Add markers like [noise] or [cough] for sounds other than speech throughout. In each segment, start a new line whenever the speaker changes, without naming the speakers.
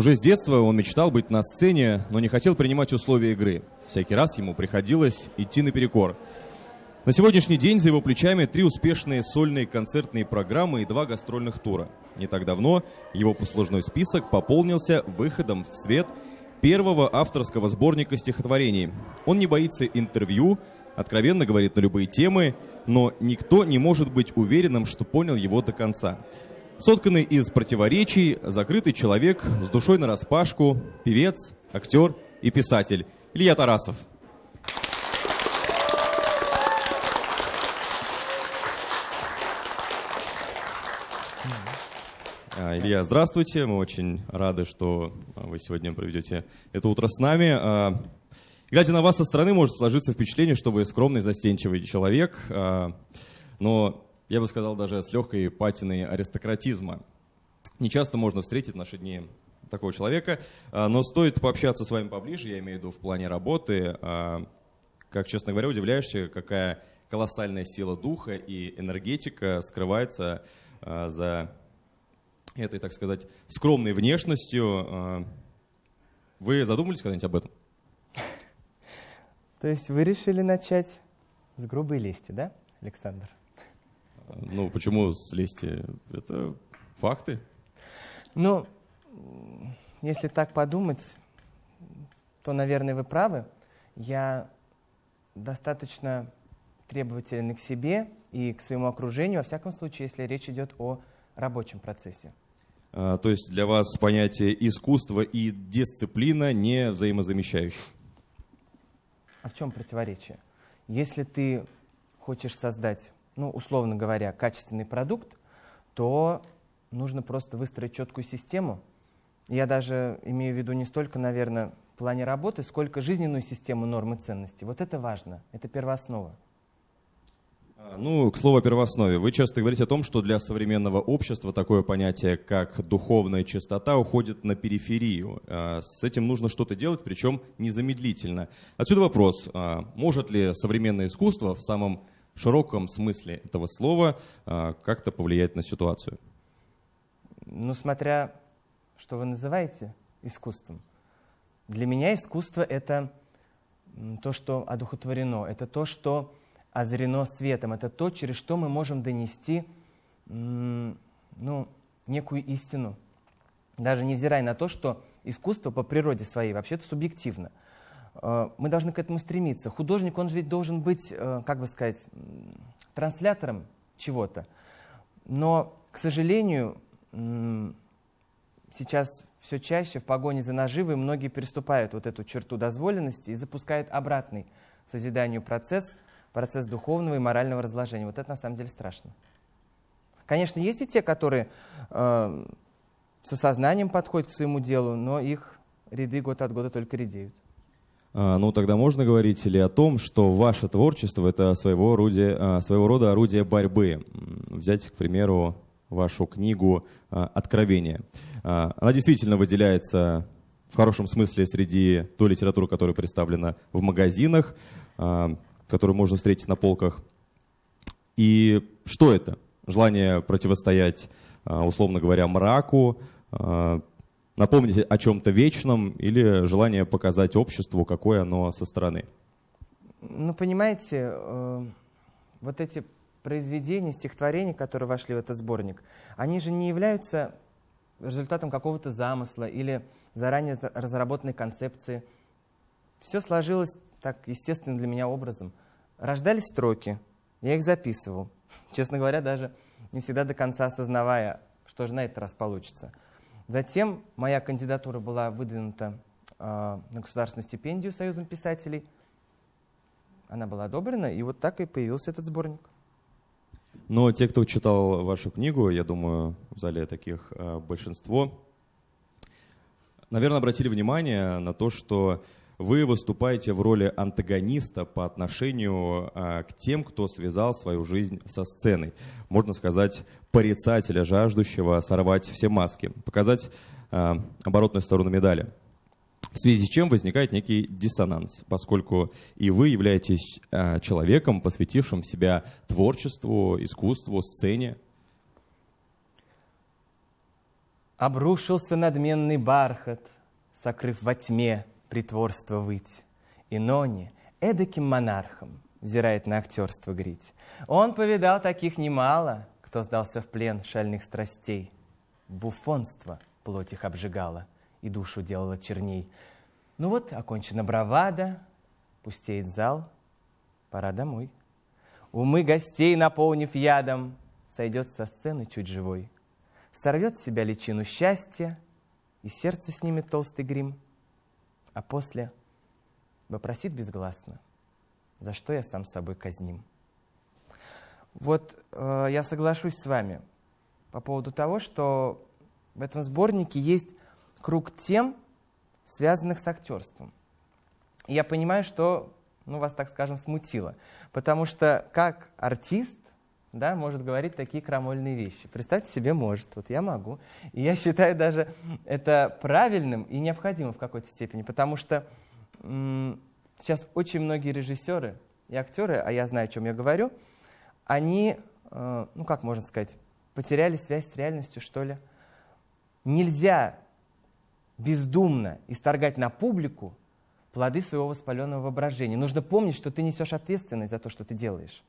Уже с детства он мечтал быть на сцене, но не хотел принимать условия игры. Всякий раз ему приходилось идти наперекор. На сегодняшний день за его плечами три успешные сольные концертные программы и два гастрольных тура. Не так давно его послужной список пополнился выходом в свет первого авторского сборника стихотворений. Он не боится интервью, откровенно говорит на любые темы, но никто не может быть уверенным, что понял его до конца. Сотканный из противоречий, закрытый человек с душой на распашку, певец, актер и писатель Илья Тарасов. А, Илья, здравствуйте. Мы очень рады, что вы сегодня проведете это утро с нами. А, глядя на вас со стороны, может сложиться впечатление, что вы скромный, застенчивый человек. А, но я бы сказал, даже с легкой патиной аристократизма. Не часто можно встретить в наши дни такого человека, а, но стоит пообщаться с вами поближе, я имею в виду в плане работы. А, как, честно говоря, удивляешься, какая колоссальная сила духа и энергетика скрывается а, за этой, так сказать, скромной внешностью. Вы задумались когда-нибудь об этом?
То есть вы решили начать с грубой лести, да, Александр?
Ну, почему слезьте? Это факты.
Ну, если так подумать, то, наверное, вы правы. Я достаточно требователен к себе и к своему окружению, во всяком случае, если речь идет о рабочем процессе.
А, то есть для вас понятие искусства и дисциплина не взаимозамещающие?
А в чем противоречие? Если ты хочешь создать ну, условно говоря, качественный продукт, то нужно просто выстроить четкую систему. Я даже имею в виду не столько, наверное, в плане работы, сколько жизненную систему норм и ценностей. Вот это важно, это первооснова.
Ну, к слову о первооснове. Вы часто говорите о том, что для современного общества такое понятие, как духовная чистота, уходит на периферию. А, с этим нужно что-то делать, причем незамедлительно. Отсюда вопрос, а, может ли современное искусство в самом широком смысле этого слова а, как-то повлиять на ситуацию?
Ну, смотря что вы называете искусством. Для меня искусство — это то, что одухотворено, это то, что озарено светом, это то, через что мы можем донести ну, некую истину. Даже невзирая на то, что искусство по природе своей вообще-то субъективно — мы должны к этому стремиться. Художник, он же ведь должен быть, э, как бы сказать, транслятором чего-то. Но, к сожалению, сейчас все чаще в погоне за наживой многие переступают вот эту черту дозволенности и запускают обратный созиданию процесс, процесс духовного и морального разложения. Вот это на самом деле страшно. Конечно, есть и те, которые э, с осознанием подходят к своему делу, но их ряды год от года только редеют.
А, ну, тогда можно говорить ли о том, что ваше творчество — это своего, рода, а, своего рода орудие борьбы? Взять, к примеру, вашу книгу а, «Откровение». Она действительно выделяется в хорошем смысле среди той литературы, которая представлена в магазинах, которую можно встретить на полках. И что это? Желание противостоять, условно говоря, мраку, напомнить о чем-то вечном или желание показать обществу, какое оно со стороны?
Ну, понимаете, э, вот эти произведения, стихотворения, которые вошли в этот сборник, они же не являются результатом какого-то замысла или заранее разработанной концепции. Все сложилось так естественно для меня образом. Рождались строки, я их записывал. [laughs] Честно говоря, даже не всегда до конца осознавая, что же на этот раз получится. Затем моя кандидатура была выдвинута э, на государственную стипендию Союзом писателей. Она была одобрена, и вот так и появился этот сборник.
Но те, кто читал вашу книгу, я думаю, в зале таких э, большинство, наверное, обратили внимание на то, что вы выступаете в роли антагониста по отношению а, к тем, кто связал свою жизнь со сценой. Можно сказать, порицателя, жаждущего сорвать все маски, показать а, оборотную сторону медали. В связи с чем возникает некий диссонанс, поскольку и вы являетесь а, человеком, посвятившим себя творчеству, искусству, сцене.
Обрушился надменный бархат, Сокрыв во тьме притворство выть. И Нони эдаким монархом Взирает на актерство грить. Он повидал таких немало, Кто сдался в плен шальных страстей. Буфонство плоть их обжигало И душу делало черней. Ну вот, окончена бравада, Пустеет зал, пора домой. Умы гостей, наполнив ядом, Сойдет со сцены чуть живой. Сорвет с себя личину счастья, И сердце снимет толстый грим, А после вопросит безгласно, За что я сам собой казним. Вот э, я соглашусь с вами по поводу того, что в этом сборнике есть круг тем, связанных с актерством. И я понимаю, что ну, вас, так скажем, смутило. Потому что как артист да, может говорить такие крамольные вещи. Представьте себе, может. Вот я могу. И я считаю даже это правильным и необходимым в какой-то степени, потому что сейчас очень многие режиссеры и актеры, а я знаю, о чем я говорю, они, э, ну как можно сказать, потеряли связь с реальностью, что ли. Нельзя бездумно исторгать на публику плоды своего воспаленного воображения. Нужно помнить, что ты несешь ответственность за то, что ты делаешь.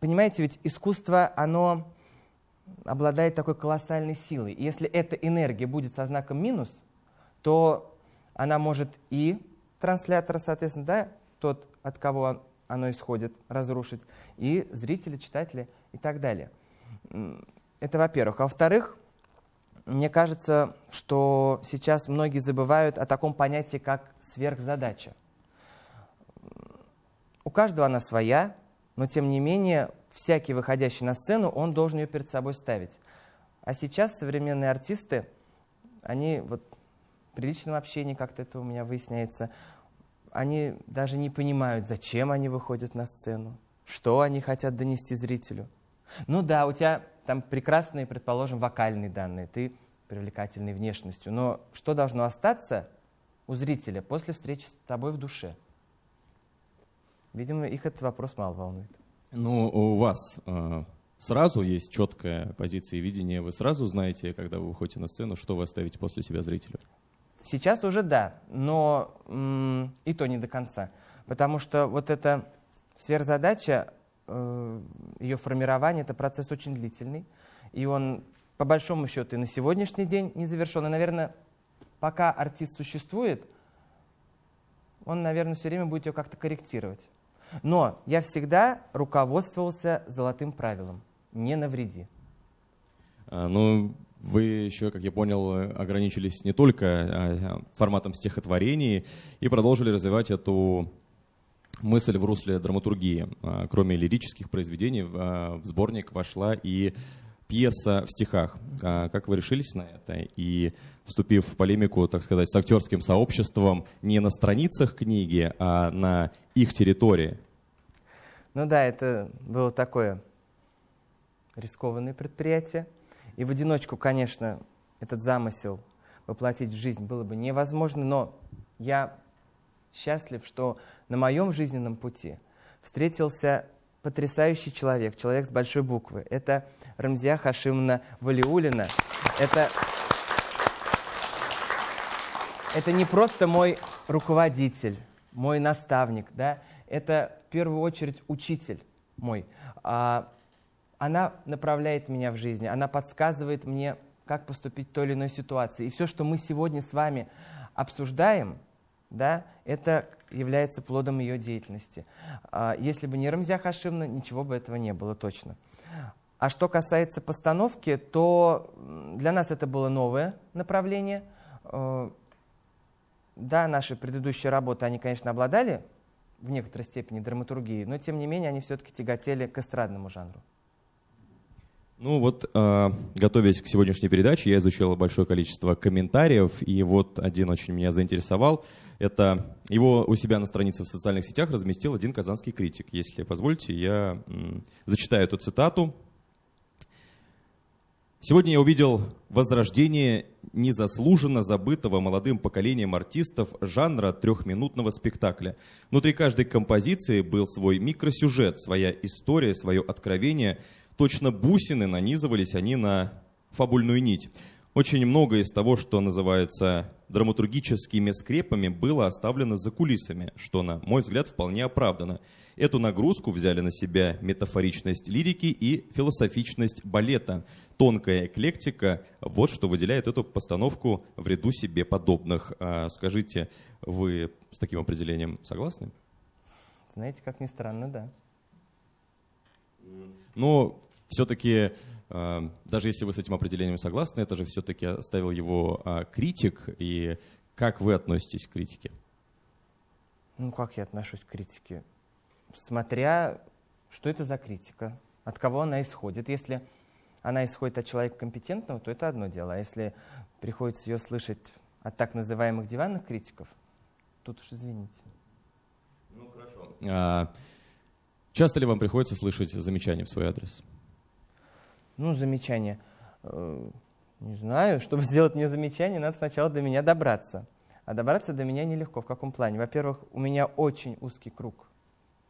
Понимаете, ведь искусство, оно обладает такой колоссальной силой. И если эта энергия будет со знаком минус, то она может и транслятора, соответственно, да, тот, от кого оно исходит, разрушить, и зрители, читатели и так далее. Это во-первых. А во-вторых, мне кажется, что сейчас многие забывают о таком понятии, как сверхзадача. У каждого она своя, но тем не менее всякий выходящий на сцену, он должен ее перед собой ставить. А сейчас современные артисты, они вот при личном общении как-то это у меня выясняется, они даже не понимают, зачем они выходят на сцену, что они хотят донести зрителю. Ну да, у тебя там прекрасные, предположим, вокальные данные, ты привлекательной внешностью, но что должно остаться у зрителя после встречи с тобой в душе? Видимо, их этот вопрос мало волнует.
Ну, у вас э, сразу есть четкая позиция и видение, вы сразу знаете, когда вы выходите на сцену, что вы оставите после себя зрителю?
Сейчас уже да, но и то не до конца. Потому что вот эта сверхзадача, э, ее формирование, это процесс очень длительный. И он, по большому счету, и на сегодняшний день не завершен. И, наверное, пока артист существует, он, наверное, все время будет ее как-то корректировать. Но я всегда руководствовался золотым правилом – не навреди.
А, ну, вы еще, как я понял, ограничились не только а, форматом стихотворений и продолжили развивать эту мысль в русле драматургии. А, кроме лирических произведений в сборник вошла и пьеса в стихах. Как вы решились на это? И вступив в полемику, так сказать, с актерским сообществом не на страницах книги, а на их территории.
Ну да, это было такое рискованное предприятие. И в одиночку, конечно, этот замысел воплотить в жизнь было бы невозможно, но я счастлив, что на моем жизненном пути встретился потрясающий человек, человек с большой буквы. Это Рамзия Хашимовна Валиулина. Это, это не просто мой руководитель, мой наставник, да? это в первую очередь учитель мой. А она направляет меня в жизни, она подсказывает мне, как поступить в той или иной ситуации. И все, что мы сегодня с вами обсуждаем, да, это является плодом ее деятельности. А если бы не Рамзя Хашимна, ничего бы этого не было точно. А что касается постановки, то для нас это было новое направление. Э, да, наши предыдущие работы, они, конечно, обладали в некоторой степени драматургией, но тем не менее они все-таки тяготели к эстрадному жанру.
Ну вот, э, готовясь к сегодняшней передаче, я изучил большое количество комментариев, и вот один очень меня заинтересовал. Это его у себя на странице в социальных сетях разместил один казанский критик. Если позволите, я зачитаю эту цитату. Сегодня я увидел возрождение незаслуженно забытого молодым поколением артистов жанра трехминутного спектакля. Внутри каждой композиции был свой микросюжет, своя история, свое откровение – Точно бусины нанизывались они на фабульную нить. Очень многое из того, что называется драматургическими скрепами, было оставлено за кулисами, что, на мой взгляд, вполне оправдано. Эту нагрузку взяли на себя метафоричность лирики и философичность балета. Тонкая эклектика – вот что выделяет эту постановку в ряду себе подобных. А, скажите, вы с таким определением согласны?
Знаете, как ни странно, да.
Но все-таки, а, даже если вы с этим определением согласны, это же все-таки оставил его а, критик. И как вы относитесь к критике?
Ну, как я отношусь к критике? смотря, что это за критика, от кого она исходит. Если она исходит от человека компетентного, то это одно дело. А если приходится ее слышать от так называемых диванных критиков, тут уж извините.
Ну, хорошо. А, часто ли вам приходится слышать замечания в свой адрес?
Ну, замечания. Э, не знаю. [laughs] Чтобы сделать мне замечание, надо сначала до меня добраться. А добраться до меня нелегко. В каком плане? Во-первых, у меня очень узкий круг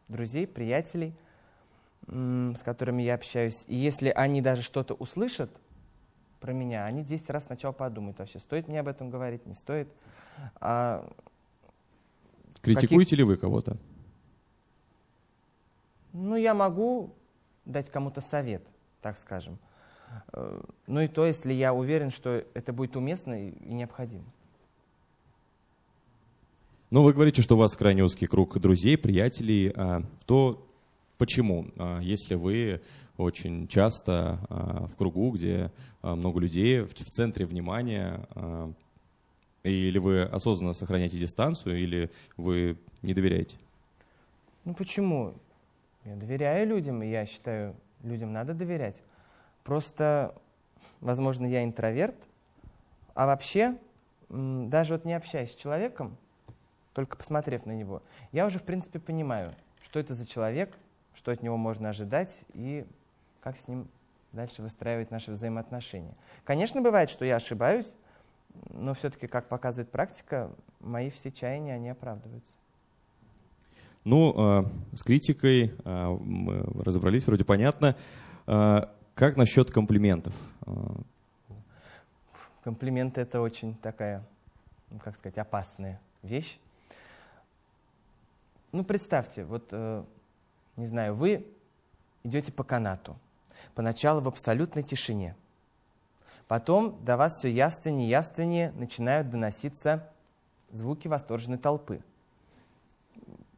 друзей, приятелей, с которыми я общаюсь. И если они даже что-то услышат про меня, они 10 раз сначала подумают вообще, стоит мне об этом говорить, не стоит. А
Критикуете каких... ли вы кого-то?
Ну, я могу дать кому-то совет, так скажем. Э, ну и то, если я уверен, что это будет уместно и необходимо.
Ну, вы говорите, что у вас крайне узкий круг друзей, приятелей. А, то почему? А, если вы очень часто а, в кругу, где много людей, в центре внимания, или вы осознанно сохраняете дистанцию, или вы не доверяете?
Ну почему? Я доверяю людям, и я считаю, людям надо доверять. Просто, возможно, я интроверт, а вообще, даже вот не общаясь с человеком, только посмотрев на него, я уже, в принципе, понимаю, что это за человек, что от него можно ожидать и как с ним дальше выстраивать наши взаимоотношения. Конечно, бывает, что я ошибаюсь, но все-таки, как показывает практика, мои все чаяния, они оправдываются.
Ну, э, с критикой э, мы разобрались, вроде понятно. Э, как насчет комплиментов?
Комплименты — это очень такая, ну, как сказать, опасная вещь. Ну, представьте, вот, не знаю, вы идете по канату, поначалу в абсолютной тишине. Потом до вас все явственнее и явственнее начинают доноситься звуки восторженной толпы.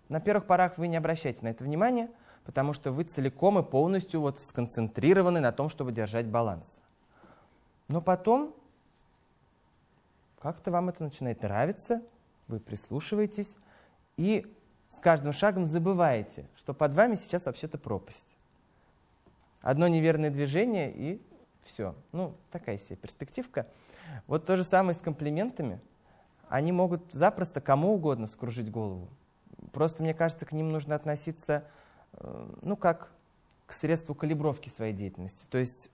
На первых порах вы не обращаете на это внимания, потому что вы целиком и полностью вот сконцентрированы на том, чтобы держать баланс. Но потом как-то вам это начинает нравиться, вы прислушиваетесь, и с каждым шагом забываете, что под вами сейчас вообще-то пропасть. Одно неверное движение и все. Ну, такая себе перспективка. Вот то же самое с комплиментами. Они могут запросто кому угодно скружить голову. Просто, мне кажется, к ним нужно относиться, э, ну, как к средству калибровки своей деятельности. То есть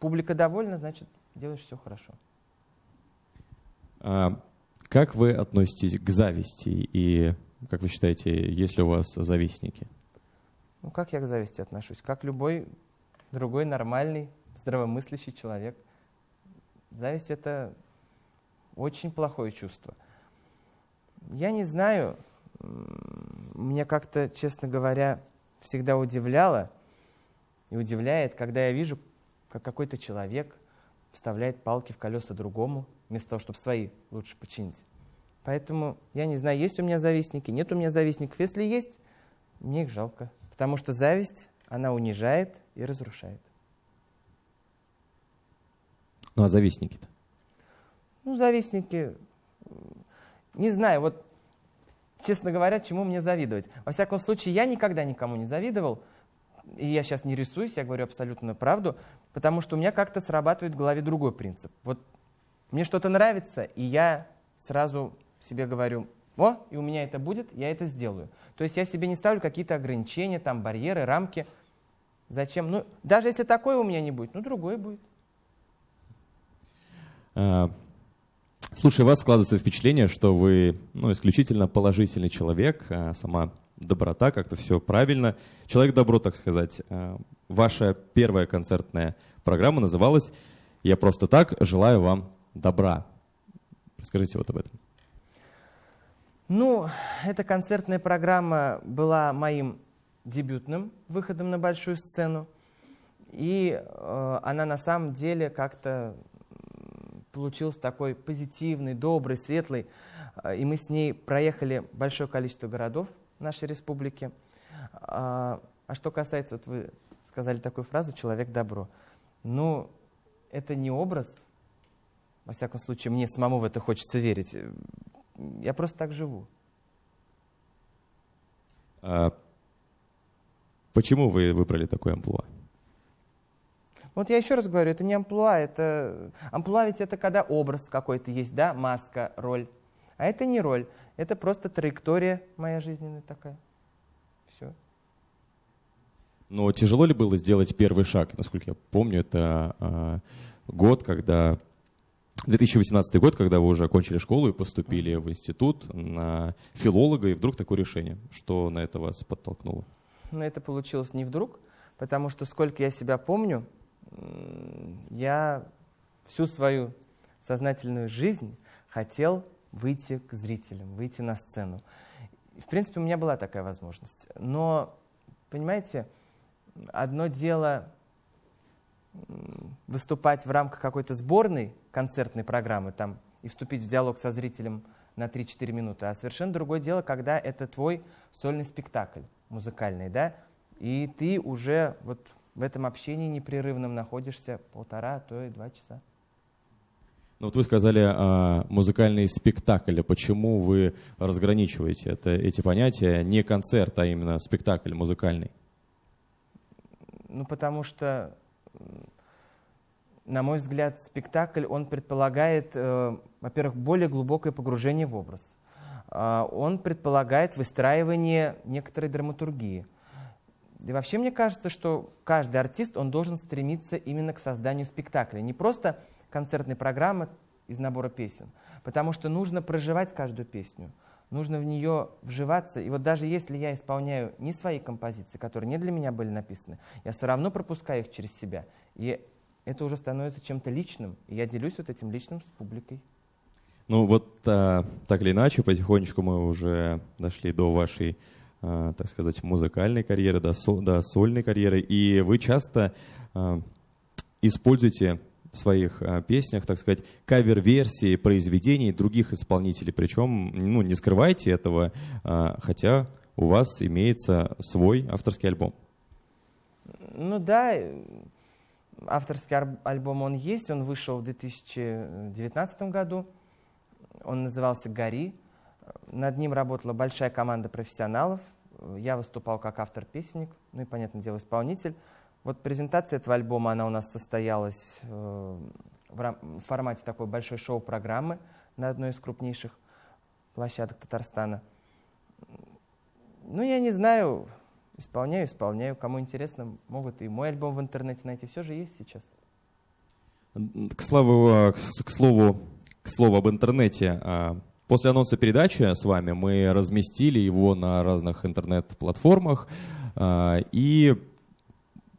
публика довольна, значит, делаешь все хорошо.
А как вы относитесь к зависти и как вы считаете, есть ли у вас завистники?
Ну, как я к зависти отношусь? Как любой другой нормальный, здравомыслящий человек. Зависть — это очень плохое чувство. Я не знаю, мне как-то, честно говоря, всегда удивляло и удивляет, когда я вижу, как какой-то человек вставляет палки в колеса другому, вместо того, чтобы свои лучше починить. Поэтому я не знаю, есть у меня завистники, нет у меня завистников. Если есть, мне их жалко. Потому что зависть, она унижает и разрушает.
Ну а завистники-то?
Ну, завистники, не знаю, вот, честно говоря, чему мне завидовать. Во всяком случае, я никогда никому не завидовал, и я сейчас не рисуюсь, я говорю абсолютно правду, потому что у меня как-то срабатывает в голове другой принцип. Вот мне что-то нравится, и я сразу себе говорю, о, и у меня это будет, я это сделаю. То есть я себе не ставлю какие-то ограничения, там, барьеры, рамки. Зачем? Ну, даже если такое у меня не будет, ну, другое будет.
Слушай, у вас складывается впечатление, что вы ну, исключительно положительный человек, а сама доброта, как-то все правильно. Человек добро, так сказать. А, ваша первая концертная программа называлась Я просто так желаю вам добра. Расскажите вот об этом.
Ну, эта концертная программа была моим дебютным выходом на большую сцену. И э, она на самом деле как-то получилась такой позитивный, добрый, светлый. Э, и мы с ней проехали большое количество городов нашей республики. А, а что касается, вот вы сказали такую фразу «человек добро». Ну, это не образ, во всяком случае, мне самому в это хочется верить. Я просто так живу.
А почему вы выбрали такой амплуа?
Вот я еще раз говорю, это не амплуа, это... Амплуа ведь это когда образ какой-то есть, да, маска, роль. А это не роль, это просто траектория моя жизненная такая. Все.
Но тяжело ли было сделать первый шаг? Насколько я помню, это э, год, когда 2018 год, когда вы уже окончили школу и поступили в институт на филолога, и вдруг такое решение. Что на это вас подтолкнуло?
Но это получилось не вдруг, потому что сколько я себя помню, я всю свою сознательную жизнь хотел выйти к зрителям, выйти на сцену. В принципе, у меня была такая возможность. Но, понимаете, одно дело выступать в рамках какой-то сборной концертной программы там, и вступить в диалог со зрителем на 3-4 минуты, а совершенно другое дело, когда это твой сольный спектакль музыкальный, да, и ты уже вот в этом общении непрерывном находишься полтора, а то и два часа.
Ну вот вы сказали а, музыкальный спектакль. Почему вы разграничиваете это, эти понятия? Не концерт, а именно спектакль музыкальный.
Ну потому что, на мой взгляд, спектакль, он предполагает, э, во-первых, более глубокое погружение в образ. Э, он предполагает выстраивание некоторой драматургии – и вообще мне кажется, что каждый артист, он должен стремиться именно к созданию спектакля. Не просто концертной программы из набора песен, потому что нужно проживать каждую песню, нужно в нее вживаться. И вот даже если я исполняю не свои композиции, которые не для меня были написаны, я все равно пропускаю их через себя. И это уже становится чем-то личным, и я делюсь вот этим личным с публикой.
Ну вот а, так или иначе, потихонечку мы уже дошли до вашей так сказать, музыкальной карьеры, до, со, до сольной карьеры. И вы часто э, используете в своих э, песнях, так сказать, кавер-версии произведений других исполнителей. Причем, ну, не скрывайте этого, э, хотя у вас имеется свой авторский альбом.
Ну да, авторский альбом он есть, он вышел в 2019 году. Он назывался «Гори». Над ним работала большая команда профессионалов. Я выступал как автор-песенник, ну и, понятное дело, исполнитель. Вот презентация этого альбома, она у нас состоялась э, в формате такой большой шоу-программы на одной из крупнейших площадок Татарстана. Ну, я не знаю, исполняю, исполняю. Кому интересно, могут и мой альбом в интернете найти. Все же есть сейчас.
К слову, к слову, к слову об интернете. После анонса передачи с вами мы разместили его на разных интернет-платформах. А, и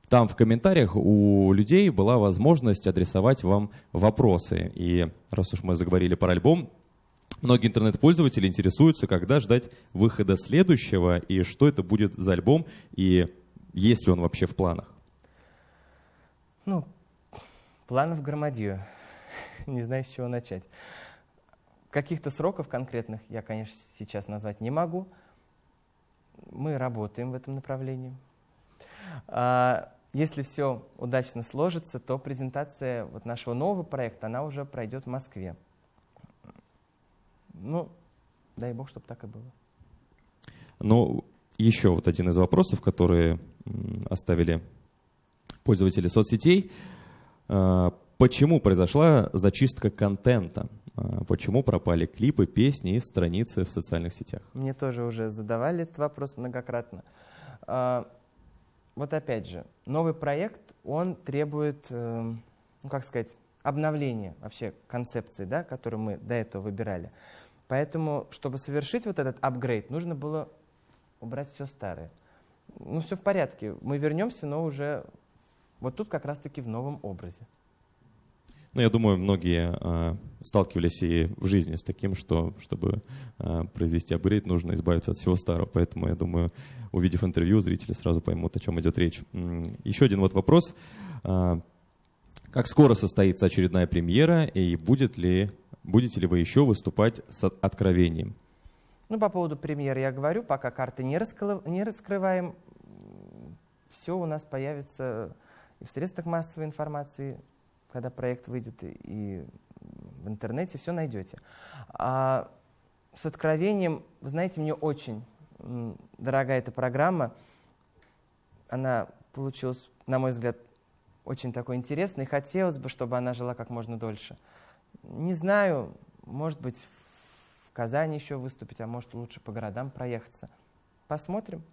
там в комментариях у людей была возможность адресовать вам вопросы. И раз уж мы заговорили про альбом, многие интернет-пользователи интересуются, когда ждать выхода следующего, и что это будет за альбом, и есть ли он вообще в планах.
Ну, планов громадью. [laughs] Не знаю, с чего начать. Каких-то сроков конкретных я, конечно, сейчас назвать не могу. Мы работаем в этом направлении. А, если все удачно сложится, то презентация вот нашего нового проекта, она уже пройдет в Москве. Ну, дай бог, чтобы так и было.
Ну, еще вот один из вопросов, которые оставили пользователи соцсетей. А, почему произошла зачистка контента? А, почему пропали клипы, песни и страницы в социальных сетях?
Мне тоже уже задавали этот вопрос многократно. А, вот опять же, новый проект, он требует, э, ну как сказать, обновления вообще концепции, да, которую мы до этого выбирали. Поэтому, чтобы совершить вот этот апгрейд, нужно было убрать все старое. Ну, все в порядке. Мы вернемся, но уже вот тут как раз-таки в новом образе.
Ну, я думаю, многие э, сталкивались и в жизни с таким, что чтобы э, произвести апгрейд, нужно избавиться от всего старого. Поэтому, я думаю, увидев интервью, зрители сразу поймут, о чем идет речь. Еще один вот вопрос. Э, как скоро состоится очередная премьера и будет ли, будете ли вы еще выступать с откровением?
Ну, по поводу премьеры я говорю, пока карты не, раскры... не раскрываем, все у нас появится и в средствах массовой информации, когда проект выйдет, и в интернете все найдете. А с откровением, вы знаете, мне очень дорогая эта программа. Она получилась, на мой взгляд, очень такой интересной. Хотелось бы, чтобы она жила как можно дольше. Не знаю, может быть, в Казани еще выступить, а может лучше по городам проехаться. Посмотрим.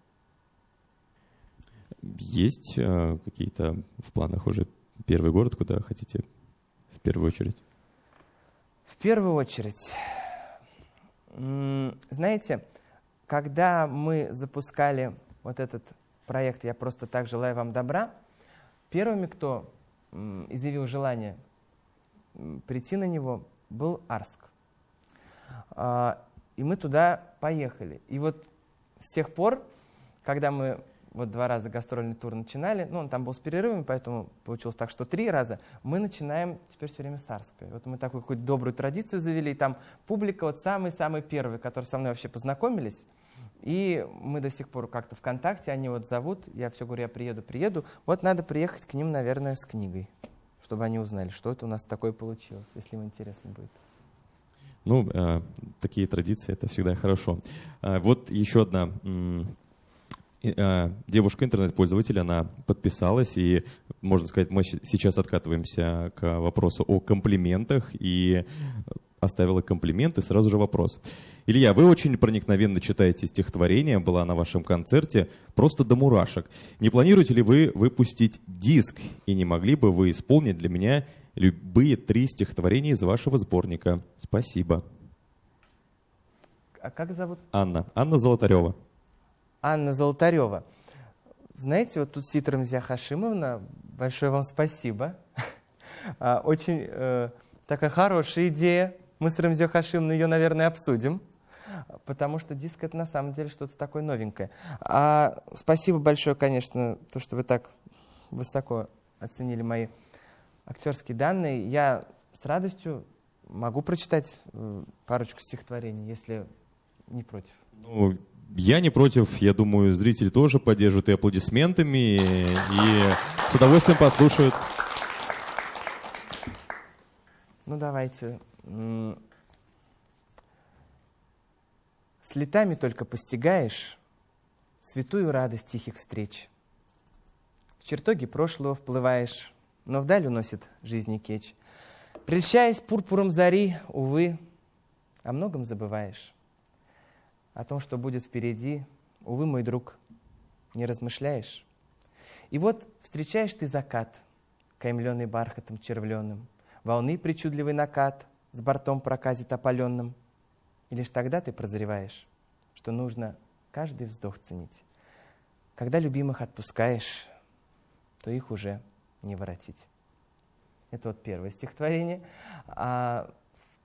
Есть э, какие-то в планах уже первый город, куда хотите в первую очередь?
В первую очередь, знаете, когда мы запускали вот этот проект «Я просто так желаю вам добра», первыми, кто изъявил желание прийти на него, был Арск. А, и мы туда поехали. И вот с тех пор, когда мы вот два раза гастрольный тур начинали, ну, он там был с перерывами, поэтому получилось так, что три раза, мы начинаем теперь все время с Арска. Вот мы такую какую-то добрую традицию завели, и там публика вот самый-самый первый, который со мной вообще познакомились, и мы до сих пор как-то ВКонтакте, они вот зовут, я все говорю, я приеду, приеду. Вот надо приехать к ним, наверное, с книгой, чтобы они узнали, что это у нас такое получилось, если им интересно будет.
Ну, э, такие традиции, это всегда хорошо. Э, вот еще одна девушка интернет-пользователь, она подписалась, и, можно сказать, мы сейчас откатываемся к вопросу о комплиментах, и оставила комплимент, и сразу же вопрос. Илья, вы очень проникновенно читаете стихотворение, была на вашем концерте, просто до мурашек. Не планируете ли вы выпустить диск, и не могли бы вы исполнить для меня любые три стихотворения из вашего сборника? Спасибо.
А как зовут?
Анна. Анна Золотарева.
Анна Золотарева. Знаете, вот тут Ситра Мзя Хашимовна, большое вам спасибо. А, очень э, такая хорошая идея. Мы с Рамзё Хашимовной ее, наверное, обсудим, потому что диск — это на самом деле что-то такое новенькое. А, спасибо большое, конечно, то, что вы так высоко оценили мои актерские данные. Я с радостью могу прочитать э, парочку стихотворений, если не против.
Ну, я не против, я думаю, зрители тоже поддержат и аплодисментами, и с удовольствием послушают.
Ну, давайте. С летами только постигаешь святую радость тихих встреч. В чертоги прошлого вплываешь, но вдаль уносит жизни кеч. Прельщаясь пурпуром зари, увы, о многом забываешь о том, что будет впереди, увы, мой друг, не размышляешь. И вот встречаешь ты закат, каймленный бархатом червленым, волны причудливый накат с бортом проказит опаленным. И лишь тогда ты прозреваешь, что нужно каждый вздох ценить. Когда любимых отпускаешь, то их уже не воротить. Это вот первое стихотворение. А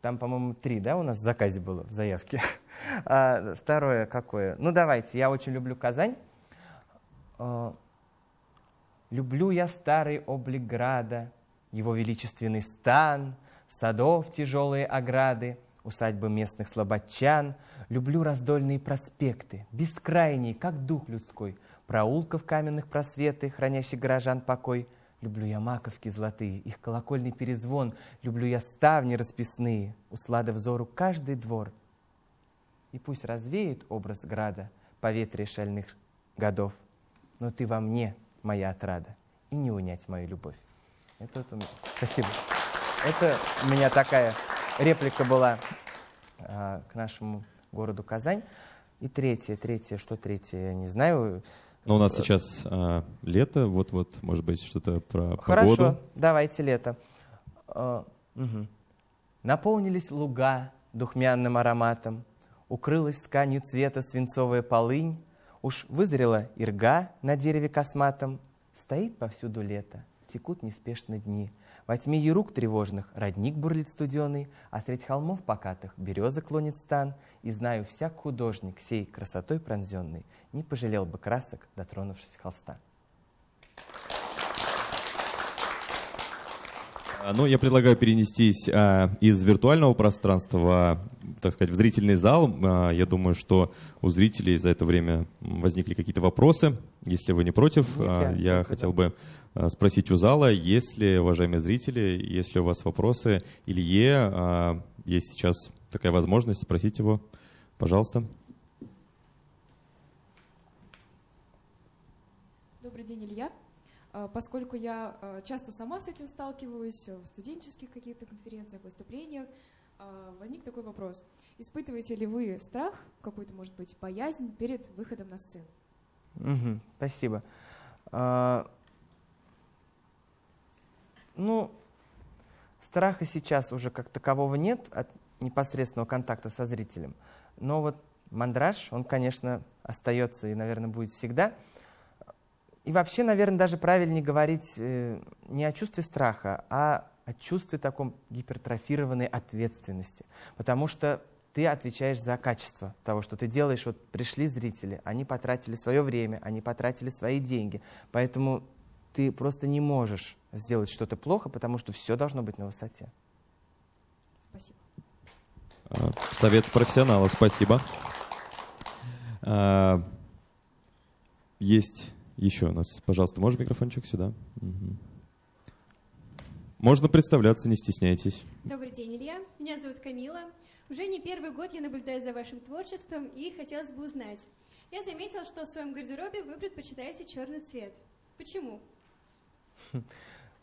там, по-моему, три, да, у нас в заказе было, в заявке. [laughs] А, второе какое? Ну, давайте, я очень люблю Казань. А, люблю я старый облик града, его величественный стан, садов тяжелые ограды, усадьбы местных слободчан. Люблю раздольные проспекты, бескрайние, как дух людской, проулков каменных просветы, хранящих горожан покой — Люблю я маковки золотые, их колокольный перезвон, Люблю я ставни расписные, услада взору каждый двор. И пусть развеет образ града по ветре шальных годов, Но ты во мне, моя отрада, и не унять мою любовь. Это вот у меня. Спасибо. Это у меня такая реплика была а, к нашему городу Казань. И третье, третье, что третье, я не знаю.
Но у нас сейчас а, лето, вот-вот, может быть, что-то про
Хорошо,
погоду.
давайте лето. А, угу. Наполнились луга духмянным ароматом, укрылась тканью цвета свинцовая полынь, уж вызрела ирга на дереве косматом, стоит повсюду лето, текут неспешно дни. Во тьме ерук тревожных родник бурлит студеный, А средь холмов покатых береза клонит стан, И знаю, всяк художник, сей красотой пронзенный, Не пожалел бы красок, дотронувшись холста.
А, ну, я предлагаю перенестись а, из виртуального пространства, так сказать, в зрительный зал. А, я думаю, что у зрителей за это время возникли какие-то вопросы. Если вы не против,
Нет,
а,
я
я хотел бы а, спросить у зала, если, уважаемые зрители, если у вас вопросы, Илье, а, есть сейчас такая возможность спросить его, пожалуйста.
Добрый день, Илья. А, Поскольку я а, часто сама с этим сталкиваюсь в студенческих каких-то конференциях, выступлениях, возник такой вопрос. Испытываете ли вы страх, какую-то, может быть, боязнь перед выходом на сцену?
Мгм, спасибо. Ну, страха сейчас уже как такового нет от непосредственного контакта со зрителем. Но вот мандраж, он, конечно, остается и, наверное, будет всегда. И вообще, наверное, даже правильнее говорить э, не о чувстве страха, а о чувстве таком гипертрофированной ответственности. Потому что ты отвечаешь за качество того, что ты делаешь. Вот пришли зрители, они потратили свое время, они потратили свои деньги. Поэтому ты просто не можешь сделать что-то плохо, потому что все должно быть на высоте.
Спасибо.
А, Совет профессионала, спасибо. А, Есть еще у нас, пожалуйста, можно микрофончик сюда? Можно представляться, не стесняйтесь.
Добрый день, Илья. Меня зовут Камила. Уже не первый год я наблюдаю за вашим творчеством и хотелось бы узнать. Я заметила, что в своем гардеробе вы предпочитаете черный цвет. Почему? [laughs]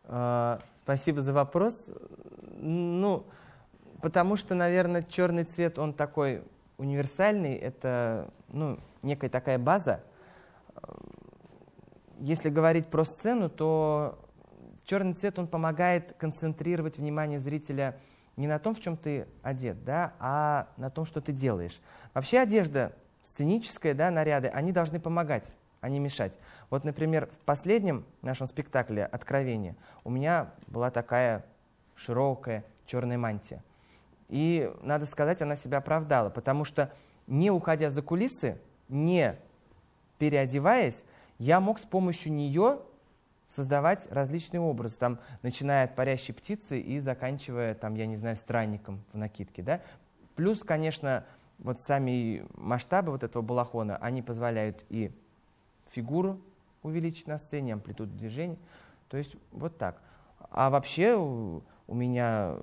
А, Спасибо за вопрос. Ну, потому что, наверное, черный цвет, он такой универсальный, это ну, некая такая база. Если говорить про сцену, то черный цвет, он помогает концентрировать внимание зрителя не на том, в чем ты одет, да, а на том, что ты делаешь. Вообще одежда сценическая, да, наряды, они должны помогать, а не мешать. Вот, например, в последнем нашем спектакле «Откровение» у меня была такая широкая черная мантия. И, надо сказать, она себя оправдала, потому что не уходя за кулисы, не переодеваясь, я мог с помощью нее создавать различные образы, там, начиная от парящей птицы и заканчивая, там, я не знаю, странником в накидке. Да? Плюс, конечно, вот сами масштабы вот этого балахона, они позволяют и фигуру увеличить на сцене, амплитуду движения. То есть вот так. А вообще у, у меня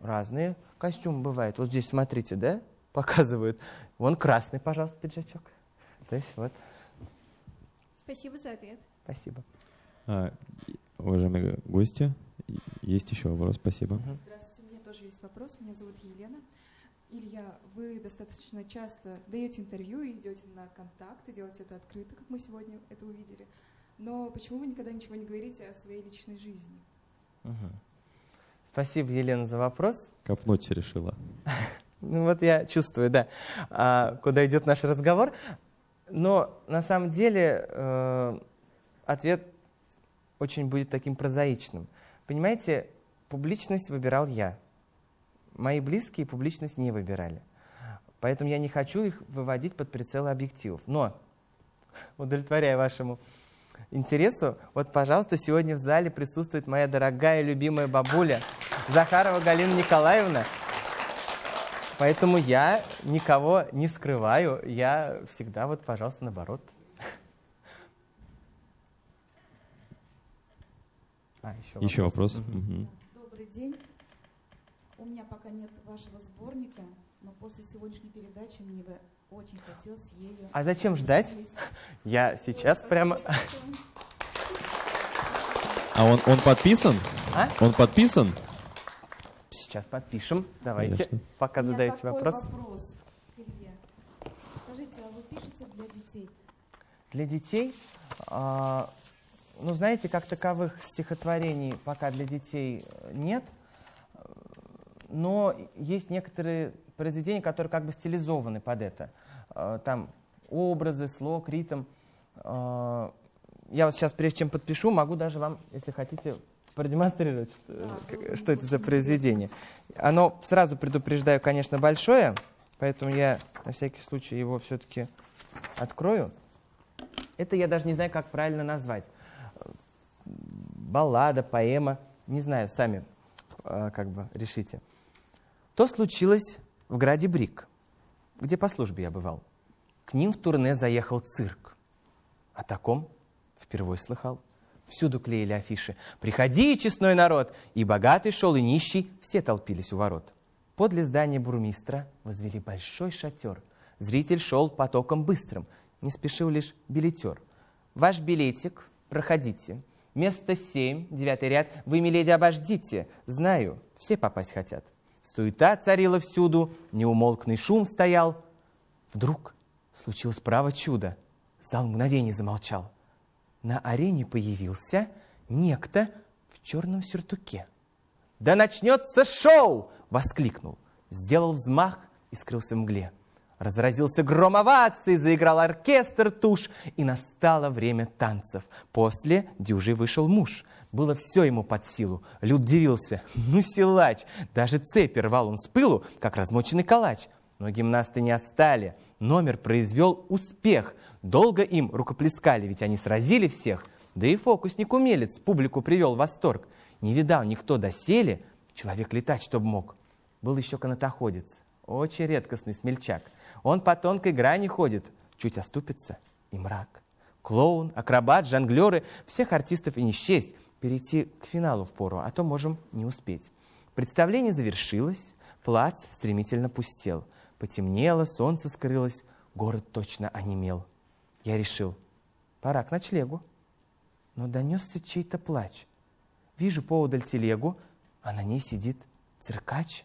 разные костюмы бывают. Вот здесь, смотрите, да, [laughs] показывают. Вон красный, пожалуйста, пиджачок. То есть вот,
Спасибо за ответ.
спасибо.
А, Уважаемые гости, есть еще вопрос, спасибо.
Здравствуйте, у меня тоже есть вопрос. Меня зовут Елена. Илья, вы достаточно часто даете интервью и идете на контакты, делаете это открыто, как мы сегодня это увидели. Но почему вы никогда ничего не говорите о своей личной жизни?
Мгм. Спасибо, Елена, за вопрос.
Копнуть решила. [laughs]
Ну вот я чувствую, да, а, куда идет наш разговор. Но на самом деле э, ответ очень будет таким прозаичным. Понимаете, публичность выбирал я. Мои близкие публичность не выбирали. Поэтому я не хочу их выводить под прицелы объективов. Но, удовлетворяя вашему интересу, вот, пожалуйста, сегодня в зале присутствует моя дорогая любимая бабуля Захарова Галина Николаевна. Поэтому я никого не скрываю, я всегда вот, пожалуйста, наоборот. А, еще,
Еще вопрос?
Мгм.
Мгм.
Добрый день. У меня пока нет вашего сборника, но после сегодняшней передачи мне бы очень хотелось ею...
А зачем ждать? Я сейчас прямо...
А он, он подписан?
А?
Он подписан?
Сейчас подпишем. Давайте,
Конечно.
пока
У
задаете
такой
вопрос.
вопрос, Илья. Скажите, а вы пишете для детей?
Для детей, а, ну, знаете, как таковых стихотворений пока для детей э, нет, но есть некоторые произведения, которые как бы стилизованы под это. Э, Там образы, слог, ритм. Э, я вот сейчас, прежде чем подпишу, могу даже вам, если хотите, продемонстрировать, что, что это за произведение. Оно, сразу предупреждаю, конечно, большое, поэтому я на всякий случай его все-таки открою. Это я даже не знаю, как правильно назвать. Баллада, поэма, не знаю, сами э, как бы решите. То случилось в граде Брик, где по службе я бывал. К ним в турне заехал цирк. О таком впервые слыхал. Всюду клеили афиши. «Приходи, честной народ!» И богатый шел, и нищий, все толпились у ворот. Подле здания бурмистра возвели большой шатер. Зритель шел потоком быстрым, не спешил лишь билетер. «Ваш билетик, проходите. Место семь, девятый ряд. Вы, миледи, обождите. Знаю, все попасть хотят». Суета царила всюду, неумолкный шум стоял. Вдруг случилось право чудо. Зал мгновение замолчал на арене появился некто в черном сюртуке. «Да начнется шоу!» — воскликнул. Сделал взмах и скрылся в мгле. Разразился гром оваций, заиграл оркестр туш, и настало время танцев. После дюжи вышел муж. Было все ему под силу. Люд дивился. [laughs] Ну, силач! Даже цепи рвал он с пылу, как размоченный калач. Но гимнасты не отстали. Номер произвел успех. Долго им рукоплескали, ведь они сразили всех. Да и фокусник-умелец публику привел в восторг. Не видал никто доселе, человек летать, чтоб мог. Был еще канатоходец, очень редкостный смельчак. Он по тонкой грани ходит, чуть оступится и мрак. Клоун, акробат, жонглеры, всех артистов и не счесть. Перейти к финалу в пору, а то можем не успеть. Представление завершилось, плац стремительно пустел. Потемнело, солнце скрылось, город точно онемел. Я решил, пора к ночлегу. Но донесся чей-то плач. Вижу поодаль телегу, а на ней сидит циркач.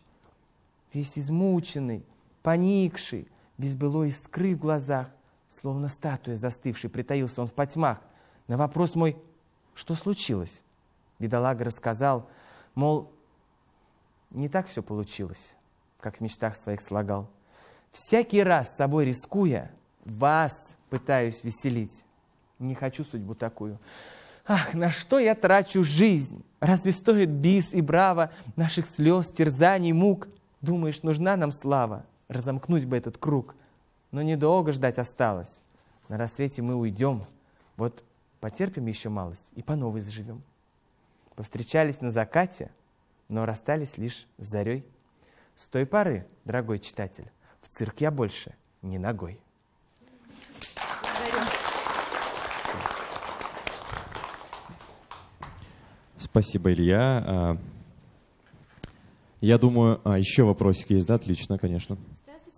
Весь измученный, поникший, без былой искры в глазах, словно статуя застывший, притаился он в потьмах. На вопрос мой, что случилось? Бедолага рассказал, мол, не так все получилось, как в мечтах своих слагал. Всякий раз с собой рискуя, вас пытаюсь веселить. Не хочу судьбу такую. Ах, на что я трачу жизнь? Разве стоит бис и браво наших слез, терзаний, мук? Думаешь, нужна нам слава? Разомкнуть бы этот круг. Но недолго ждать осталось. На рассвете мы уйдем. Вот потерпим еще малость и по новой заживем. Повстречались на закате, но расстались лишь с зарей. С той поры, дорогой читатель, в цирк я больше не ногой.
Спасибо, Илья. А, я думаю, а, еще вопросик есть, да? Отлично, конечно.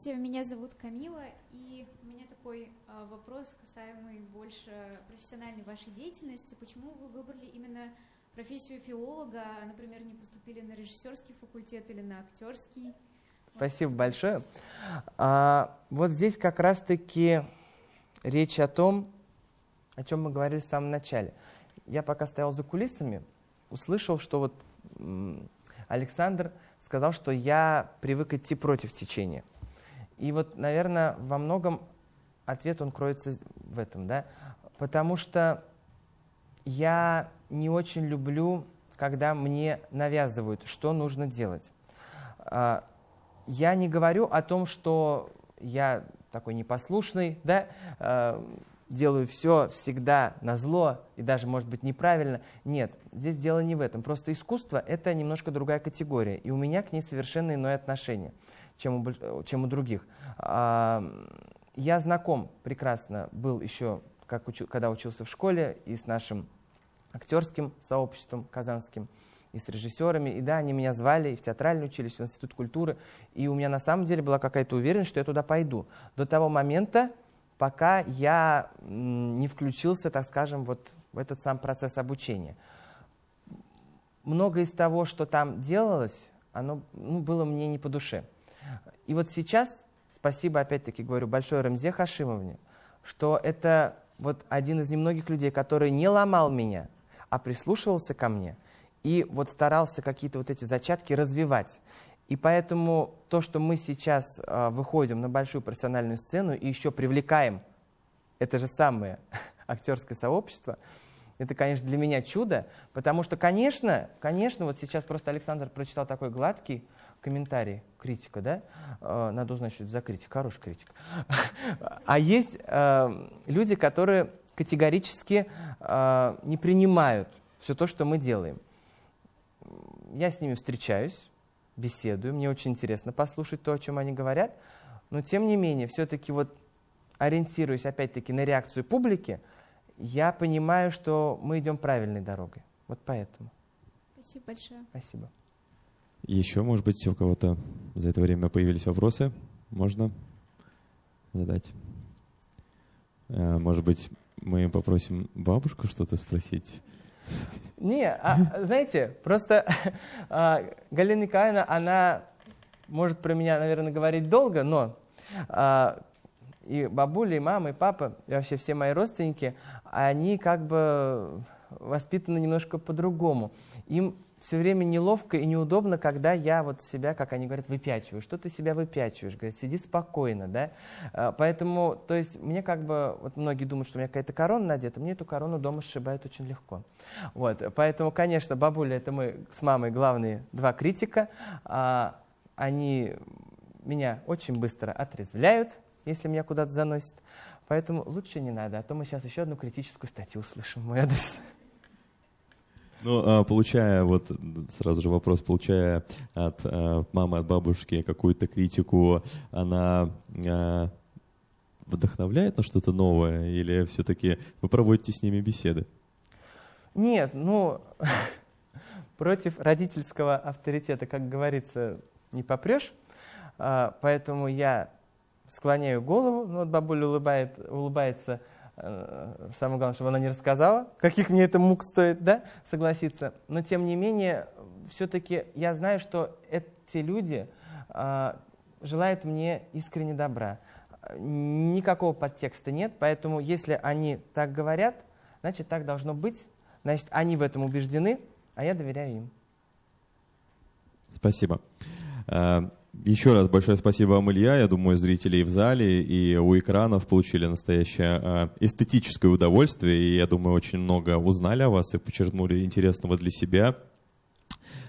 Здравствуйте, меня зовут Камила, и у меня такой а, вопрос, касаемый больше профессиональной вашей деятельности. Почему вы выбрали именно профессию филолога, например, не поступили на режиссерский факультет или на актерский?
Спасибо большое. А, вот здесь как раз-таки речь о том, о чем мы говорили в самом начале. Я пока стоял за кулисами, услышал, что вот Александр сказал, что я привык идти против течения. И вот, наверное, во многом ответ он кроется в этом, да, потому что я не очень люблю, когда мне навязывают, что нужно делать. А, я не говорю о том, что я такой непослушный, да, а, делаю все всегда на зло и даже, может быть, неправильно. Нет, здесь дело не в этом. Просто искусство — это немножко другая категория, и у меня к ней совершенно иное отношение, чем у, чем у других. А, я знаком прекрасно был еще, как учу, когда учился в школе, и с нашим актерским сообществом казанским, и с режиссерами. И да, они меня звали и в театральное училище, в институт культуры. И у меня на самом деле была какая-то уверенность, что я туда пойду. До того момента, пока я не включился, так скажем, вот в этот сам процесс обучения. Многое из того, что там делалось, оно ну, было мне не по душе. И вот сейчас, спасибо опять-таки говорю большое Рамзе Хашимовне, что это вот один из немногих людей, который не ломал меня, а прислушивался ко мне и вот старался какие-то вот эти зачатки развивать. И поэтому то, что мы сейчас э, выходим на большую профессиональную сцену и еще привлекаем это же самое [laughs] актерское сообщество. Это, конечно, для меня чудо, потому что, конечно, конечно, вот сейчас просто Александр прочитал такой гладкий комментарий, критика, да? Э, надо узнать, что это за критик, хороший критик. [laughs] А есть э, люди, которые категорически э, не принимают все то, что мы делаем. Я с ними встречаюсь, беседую, мне очень интересно послушать то, о чем они говорят, но тем не менее, все-таки вот ориентируясь опять-таки на реакцию публики, я понимаю, что мы идем правильной дорогой. Вот поэтому.
Спасибо большое.
Спасибо.
Еще, может быть, у кого-то за это время появились вопросы? Можно задать? Э, может быть, мы попросим бабушку что-то спросить?
Не, а, знаете, просто а, Галина Николаевна, она может про меня, наверное, говорить долго, но а, и бабуля, и мама, и папа, и вообще все мои родственники, они как бы воспитаны немножко по-другому. Им все время неловко и неудобно, когда я вот себя, как они говорят, выпячиваю. Что ты себя выпячиваешь? Говорят, сиди спокойно, да? А, поэтому, то есть, мне как бы, вот многие думают, что у меня какая-то корона надета, мне эту корону дома сшибают очень легко. Вот, поэтому, конечно, бабуля, это мы с мамой главные два критика. А, они меня очень быстро отрезвляют, если меня куда-то заносит. Поэтому лучше не надо, а то мы сейчас еще одну критическую статью услышим в мой адрес.
Ну, а, получая, вот сразу же вопрос, получая от а, мамы, от бабушки какую-то критику, она а, вдохновляет на что-то новое или все-таки вы проводите с ними беседы?
Нет, ну, [laughs] против родительского авторитета, как говорится, не попрешь. Поэтому я склоняю голову, ну вот бабуля улыбает, улыбается, самое главное, чтобы она не рассказала, каких мне это мук стоит, да, согласиться. Но тем не менее, все-таки я знаю, что эти люди э, желают мне искренне добра. Никакого подтекста нет, поэтому если они так говорят, значит, так должно быть. Значит, они в этом убеждены, а я доверяю им.
Спасибо. Еще раз большое спасибо вам, Илья. Я думаю, зрители и в зале, и у экранов получили настоящее э, эстетическое удовольствие. И я думаю, очень много узнали о вас и подчеркнули интересного для себя.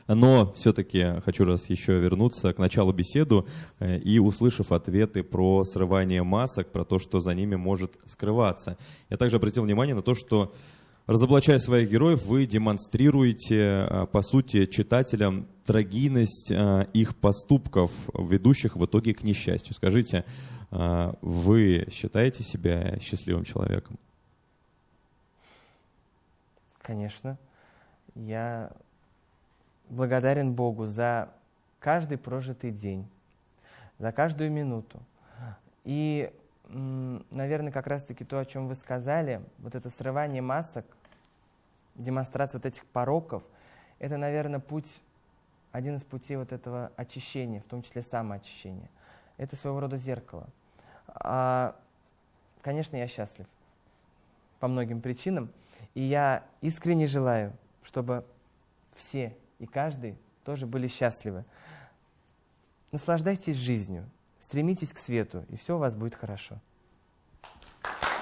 Но все-таки хочу раз еще вернуться к началу беседу э, и услышав ответы про срывание масок, про то, что за ними может скрываться. Я также обратил внимание на то, что Разоблачая своих героев, вы демонстрируете, э, по сути, читателям трагийность э, их поступков, ведущих в итоге к несчастью. Скажите, э, вы считаете себя счастливым человеком?
Конечно. Я благодарен Богу за каждый прожитый день, за каждую минуту. И наверное, как раз-таки то, о чем вы сказали, вот это срывание масок, демонстрация вот этих пороков, это, наверное, путь, один из путей вот этого очищения, в том числе самоочищения. Это своего рода зеркало. А, конечно, я счастлив по многим причинам, и я искренне желаю, чтобы все и каждый тоже были счастливы. Наслаждайтесь жизнью, Стремитесь к свету, и все у вас будет хорошо.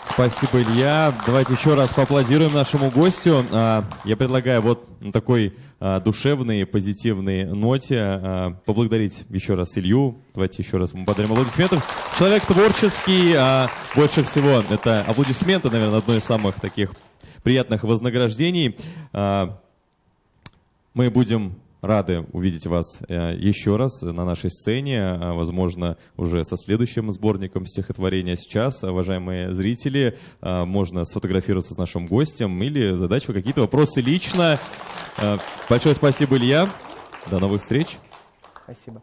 Спасибо, Илья. Давайте еще раз поаплодируем нашему гостю. А, я предлагаю вот на такой а, душевной, позитивной ноте а, поблагодарить еще раз Илью. Давайте еще раз мы подарим аплодисментов. Человек творческий, больше всего это аплодисменты, наверное, одно из самых таких приятных вознаграждений. Мы будем рады увидеть вас э, еще раз на нашей сцене, э, возможно, уже со следующим сборником стихотворения сейчас. Уважаемые зрители, э, можно сфотографироваться с нашим гостем или задать вы какие-то вопросы лично. Большое спасибо, Илья. До новых встреч.
Спасибо.